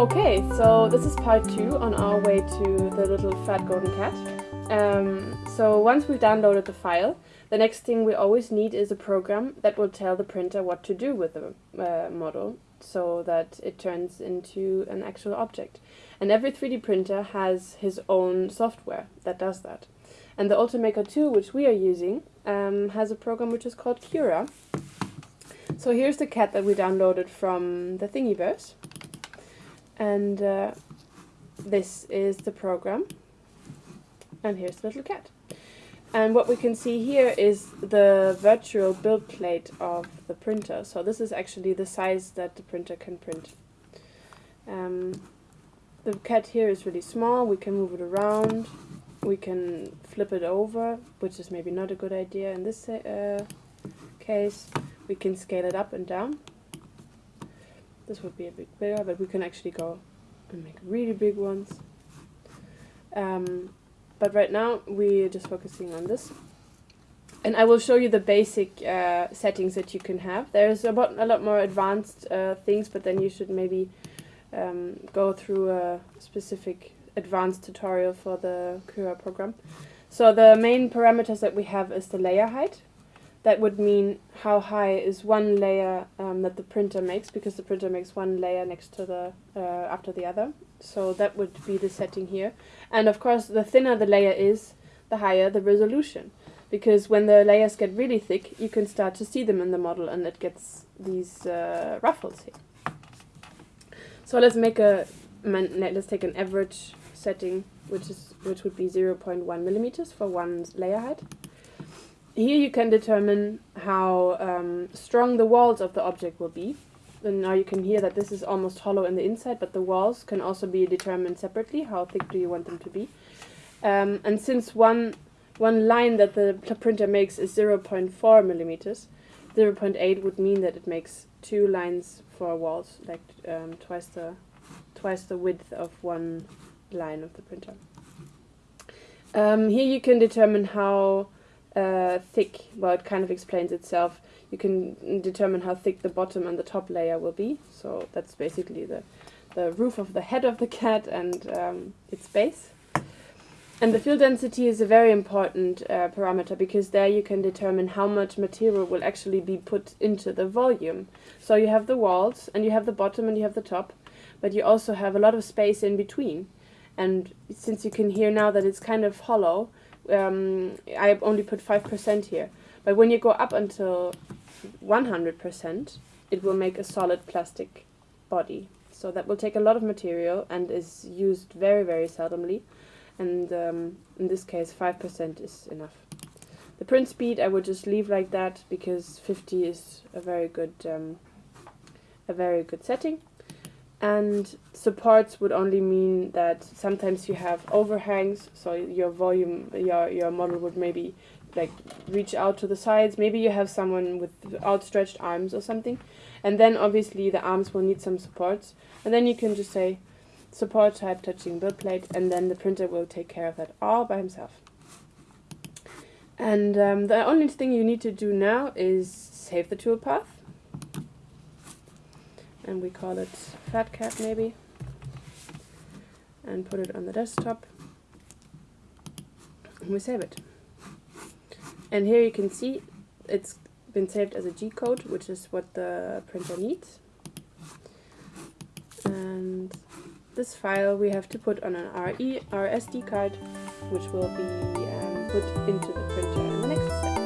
Okay, so this is part two on our way to the little fat golden cat. Um, so once we've downloaded the file, the next thing we always need is a program that will tell the printer what to do with the uh, model so that it turns into an actual object. And every 3D printer has his own software that does that. And the Ultimaker 2, which we are using, um, has a program which is called Cura. So here's the cat that we downloaded from the Thingiverse and uh, this is the program. And here's the little cat. And what we can see here is the virtual build plate of the printer. So this is actually the size that the printer can print. Um, the cat here is really small. We can move it around. We can flip it over which is maybe not a good idea in this uh, case. We can scale it up and down this would be a bit bigger, but we can actually go and make really big ones. Um, but right now we're just focusing on this. And I will show you the basic uh, settings that you can have. There's about a lot more advanced uh, things, but then you should maybe um, go through a specific advanced tutorial for the Cura program. So the main parameters that we have is the layer height, that would mean how high is one layer um, that the printer makes because the printer makes one layer next to the uh, after the other. So that would be the setting here. And of course the thinner the layer is the higher the resolution. Because when the layers get really thick you can start to see them in the model and it gets these uh, ruffles here. So let's make a let's take an average setting which is which would be 0.1 millimeters for one layer height here you can determine how um, strong the walls of the object will be. And now you can hear that this is almost hollow in the inside, but the walls can also be determined separately. How thick do you want them to be? Um, and since one one line that the printer makes is 0.4 millimeters, 0.8 would mean that it makes two lines for walls, like um, twice the twice the width of one line of the printer. Um, here you can determine how uh, thick, well it kind of explains itself. You can determine how thick the bottom and the top layer will be. So that's basically the, the roof of the head of the cat and um, its base. And the fill density is a very important uh, parameter because there you can determine how much material will actually be put into the volume. So you have the walls and you have the bottom and you have the top, but you also have a lot of space in between. And since you can hear now that it's kind of hollow, um, I only put 5% here. But when you go up until 100%, it will make a solid plastic body. So that will take a lot of material and is used very, very seldomly. And um, in this case, 5% is enough. The print speed I would just leave like that because 50 is a very good, um, a very good setting and supports would only mean that sometimes you have overhangs so your volume your your model would maybe like reach out to the sides. Maybe you have someone with outstretched arms or something. And then obviously the arms will need some supports. And then you can just say support type touching build plate and then the printer will take care of that all by himself. And um, the only thing you need to do now is save the toolpath and we call it Fat Cat maybe and put it on the desktop. And we save it. And here you can see it's been saved as a G code which is what the printer needs. And this file we have to put on an RE, SD card which will be um, put into the printer in the next step